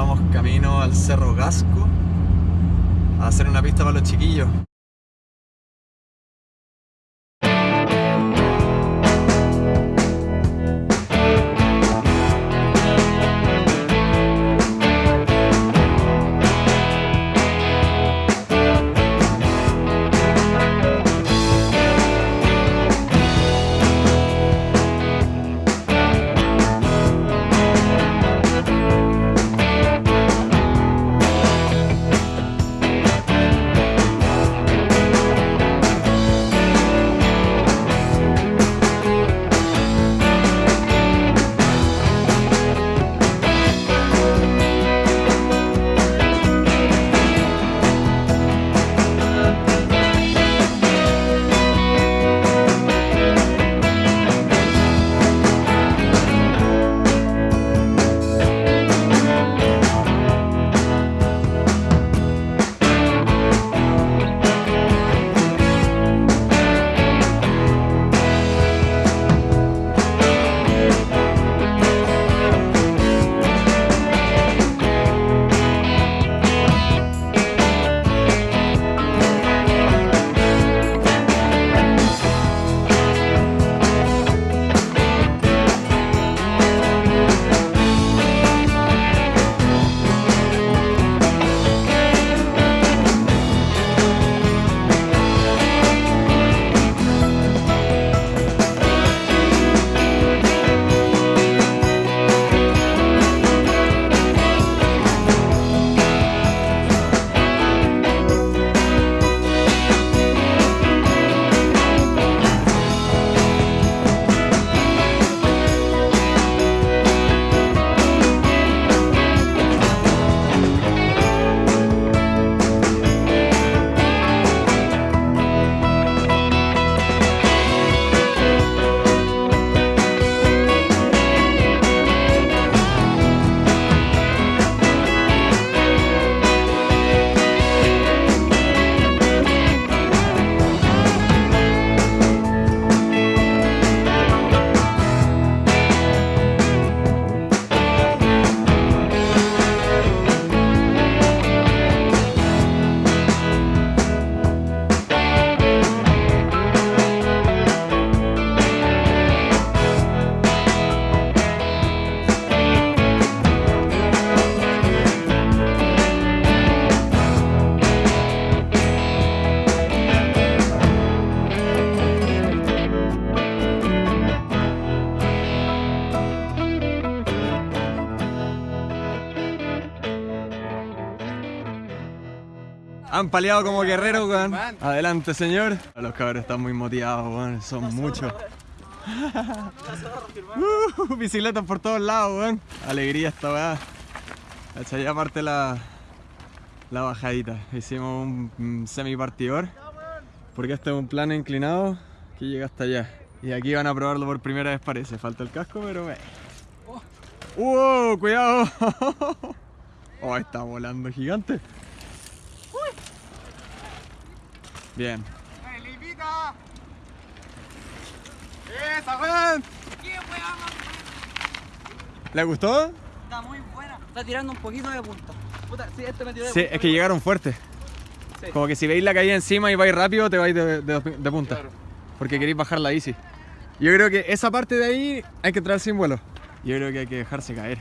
Vamos camino al Cerro Gasco a hacer una pista para los chiquillos. Han paleado como guerreros, weón. Adelante, señor. Los cabros están muy motivados, weón. Son muchos. Uh, bicicletas por todos lados, weón. Alegría esta weá. Ya aparte la, la bajadita. Hicimos un semi partidor. Porque este es un plano inclinado que llega hasta allá. Y aquí van a probarlo por primera vez parece. Falta el casco, pero... Eh. ¡Uh! ¡Cuidado! ¡Oh! Está volando gigante. Bien. ¡Esa, weón! ¿Le gustó? Está muy buena. Está tirando un poquito de punta. Puta, sí, este metió de Sí, es que llegaron fuertes. Sí. Como que si veis la caída encima y vais rápido, te vais de, de- de punta. Porque queréis bajar la easy. Yo creo que esa parte de ahí hay que entrar sin vuelo. Yo creo que hay que dejarse caer.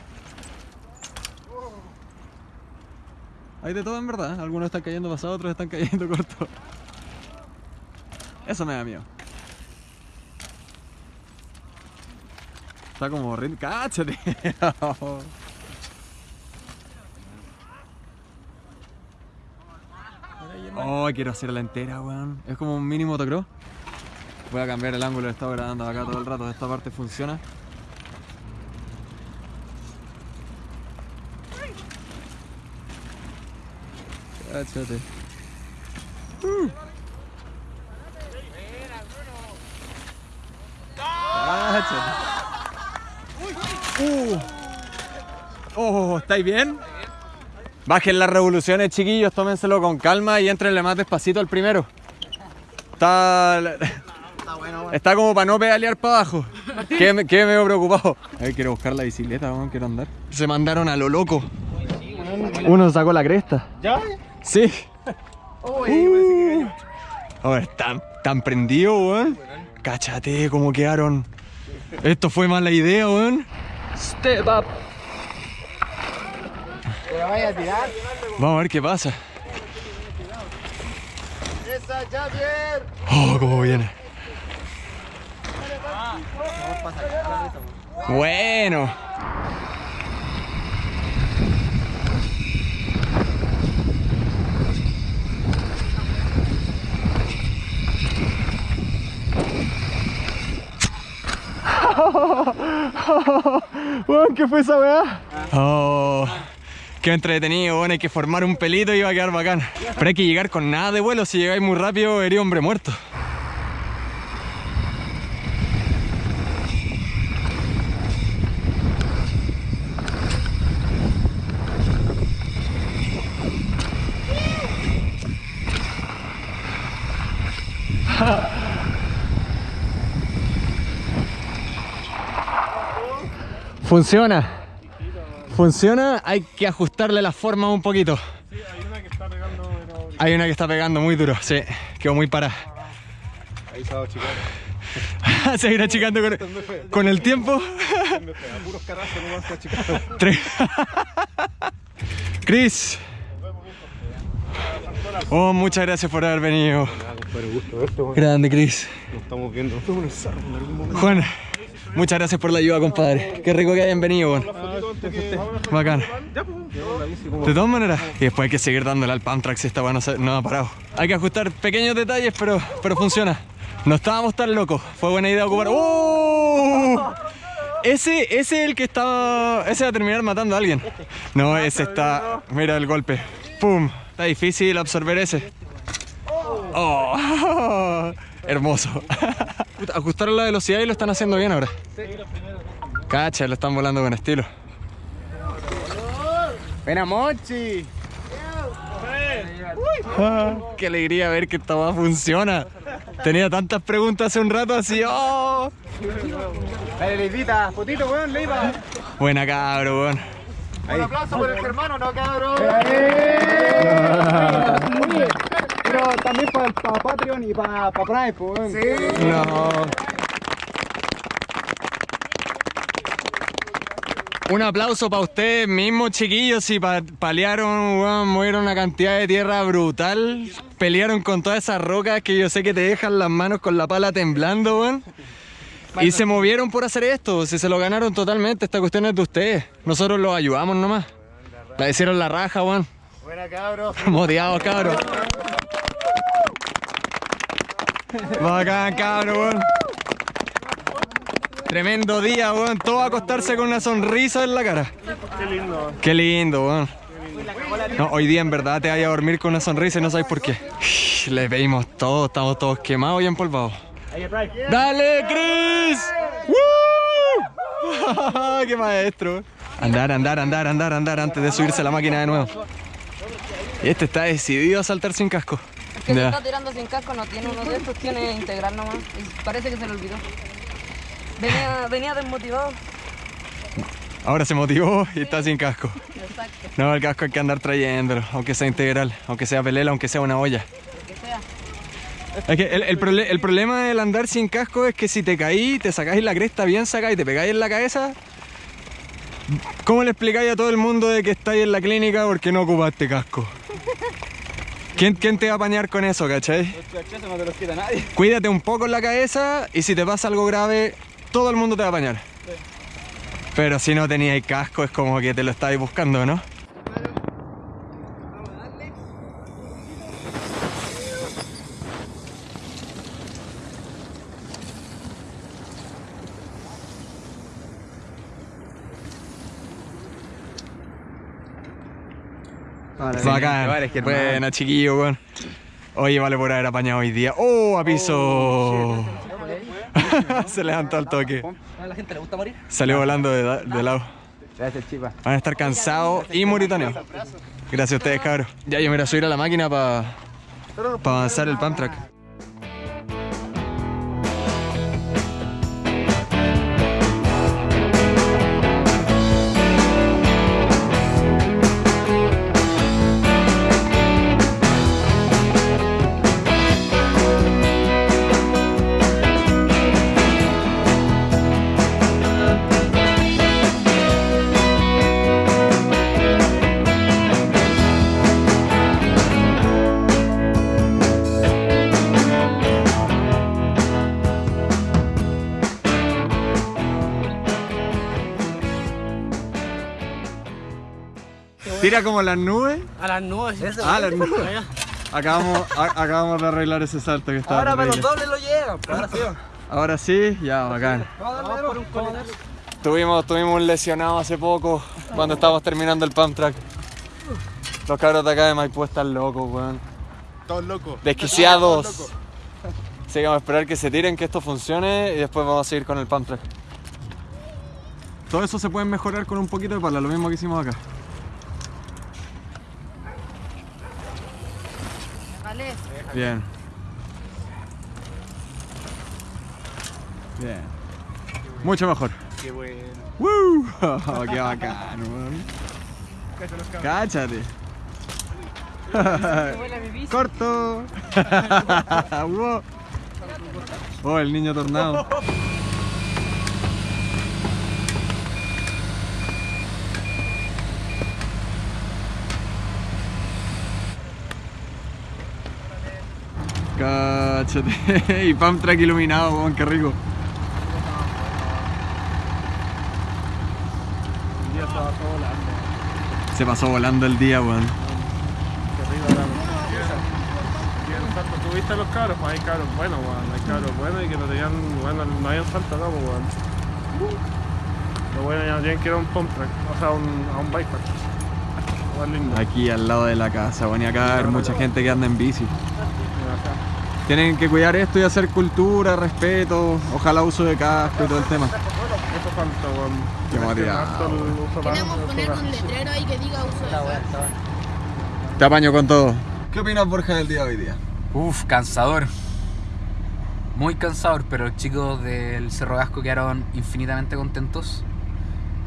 Hay de todo en verdad. Algunos están cayendo pasados, otros están cayendo cortos. Eso me da miedo. Está como rin... ¡Cáchate! Oh, quiero hacerla entera, weón. Es como un mini motocross. Voy a cambiar el ángulo, he estado grabando acá todo el rato. Esta parte funciona. Cáchate. Uh. Cáchate. Uh. Oh, ¿estáis bien? Bajen las revoluciones, chiquillos, tómenselo con calma y entrenle más despacito al primero. Está. Está como para no pedalear para abajo. Qué, qué medio preocupado. A ver, quiero buscar la bicicleta, weón, quiero andar. Se mandaron a lo loco. Uno sacó la cresta. ¿Ya? Sí. Gallo. A ver, tan, tan prendido, weón. Cáchate cómo quedaron. Esto fue mala idea, weón. Step up. Te la vaya a tirar. Vamos a ver qué pasa. Esa, Javier. Oh, cómo viene. Bueno. Weón, ¿qué fue esa weá? Oh, qué entretenido, weón. Hay que formar un pelito y va a quedar bacán. Pero hay que llegar con nada de vuelo. Si llegáis muy rápido, eres hombre muerto. Funciona. Funciona, hay que ajustarle la forma un poquito. Hay una que está pegando. pero- Hay una que está pegando muy duro, sí, quedó muy parada. Ahí se va a chicar. Se irá achicando con, con el tiempo. Puros carrazos, no vas a chicar. Tres. Chris. Oh, muchas gracias por haber venido. Grande, Chris. Nos estamos viendo. Juan, muchas gracias por la ayuda, compadre. Qué rico que hayan venido, weón. Bacán. De todas maneras, y después hay que seguir dándole al si esta weá no, se- no ha parado. Hay que ajustar pequeños detalles, pero, pero funciona. No estábamos tan locos. Fue buena idea ocupar. ¡Oh! Ese, ese es el que estaba. Ese va a terminar matando a alguien. No, ese está. Mira el golpe. ¡Pum! Está difícil absorber ese. ¡Oh! Hermoso. Ajustaron la velocidad y lo están haciendo bien ahora. Cacha, lo están volando con estilo. ¡Ven a Monchi! Ah, qué alegría ver que esta weá funciona. Tenía tantas preguntas hace un rato así. ¡Oh! Dale, Leivita. Fotito, weón, Leiva. Buena cabro, weón. Un aplauso por el hermano, ¿no, cabrón? Pero también para Patreon y para Prime, pues. weón. Sí. No. Un aplauso para ustedes mismos, chiquillos, y pa- palearon, weón, movieron una cantidad de tierra brutal. Pelearon con todas esas rocas que yo sé que te dejan las manos con la pala temblando, weón. Y se movieron por hacer esto, si se lo ganaron totalmente, esta cuestión es de ustedes. Nosotros los ayudamos nomás. La hicieron la raja, weón. Buena, cabrón. Motivados, cabros. Bacán, cabros, weón. Tremendo día, weón. Todo a acostarse con una sonrisa en la cara. Qué lindo. Qué lindo, weón. No, hoy día en verdad te vayas a dormir con una sonrisa y no sabes por qué. Le pedimos todo, estamos todos quemados y empolvados. ¡Dale, Chris! ¡Woo! ¡Qué maestro! Andar, andar, andar, andar, andar antes de subirse a la máquina de nuevo. Este está decidido a saltar sin casco. Que se está tirando sin casco no tiene uno de estos, tiene integral nomás. Y parece que se le olvidó. Venía, venía desmotivado. Ahora se motivó y está sin casco. Exacto, No, el casco hay que andar trayéndolo, aunque sea integral, aunque sea pelela, aunque sea una olla. lo que sea. Es que el, el prole- el problema del andar sin casco es que si te caí, te sacáis la cresta bien sacada y te pegáis en la cabeza, ¿cómo le explicáis a todo el mundo de que estáis en la clínica porque no ocupaste casco? ¿Quién, quién te va a apañar con eso, cachai? Los no te los quita nadie. Cuídate un poco en la cabeza y si te pasa algo grave, todo el mundo te va a apañar. Pero si no teníais casco es como que te lo estáis buscando, ¿no? Bacán. Buena, chiquillo, weón. Oye, vale por haber apañado hoy día. ¡Oh, a piso! Se levantó al toque. A la gente le gusta morir. Salió volando de, lado. Gracias, chipa. Van a estar cansados y moritoneos. Gracias a ustedes, cabros. Ya, yo me voy a subir a la máquina para avanzar el pump track. Tira como las nubes. A las nubes. Ah, las nubes. Acabamos, a- acabamos de arreglar ese salto que estaba Ahora para los dobles lo llegan. pues, Ahora sí. Ahora sí, ya, bacán. Vamos por un. Tuvimos, tuvimos un lesionado hace poco cuando estábamos terminando el pump track. Los cabros de acá de Maipú están locos, weón. Todos locos. Desquiciados. Así que vamos a esperar que se tiren, que esto funcione y después vamos a seguir con el pump track. Todo eso se puede mejorar con un poquito de pala, lo mismo que hicimos acá. Bien. Bien. Mucho mejor. Qué bueno. ¡Woo! ¡Qué bacán, weón! ¡Cáchate! ¡Corto! ¡Oh, el niño tornado! ¡Cáchate! y pump track iluminado, weón, qué rico. El día se bajó volando. Se pasó volando el día, weón. Qué rico salto, ¿tuviste los cabros? Pues hay cabros buenos, weón. Hay cabros buenos y que no tenían, bueno, no habían salto acá, pues, weón. Lo bueno ya tienen que ir a un pump track, o sea, a un, a un bike lindo. Aquí al lado de la casa, bueno, y acá hay mucha gente que anda en bici. Tienen que cuidar esto y hacer cultura, respeto, ojalá uso de casco y todo el tema. Eso falta, weón. Qué mareado. uso poner un letrero ahí que diga uso de suelo. Te apaño con todo. ¿Qué opinas, Borja, del día de hoy día? Uf, cansador. Muy cansador, pero los chicos del Cerro Gasco quedaron infinitamente contentos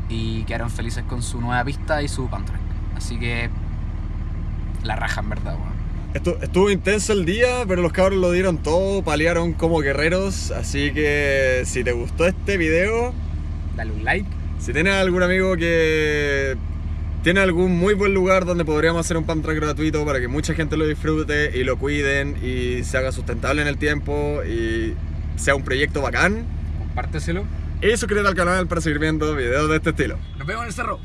y quedaron felices con su nueva pista y su pump track. Así que la raja en verdad, weón. Estu- estuvo intenso el día, pero los cabros lo dieron todo, paliaron como guerreros, así que si te gustó este video, Dale un like. si tienes algún amigo que tiene algún muy buen lugar donde podríamos hacer un pump track gratuito para que mucha gente lo disfrute y lo cuiden y se haga sustentable en el tiempo y sea un proyecto bacán, Compárteselo. y suscríbete al canal para seguir viendo videos de este estilo. Nos vemos en el cerro.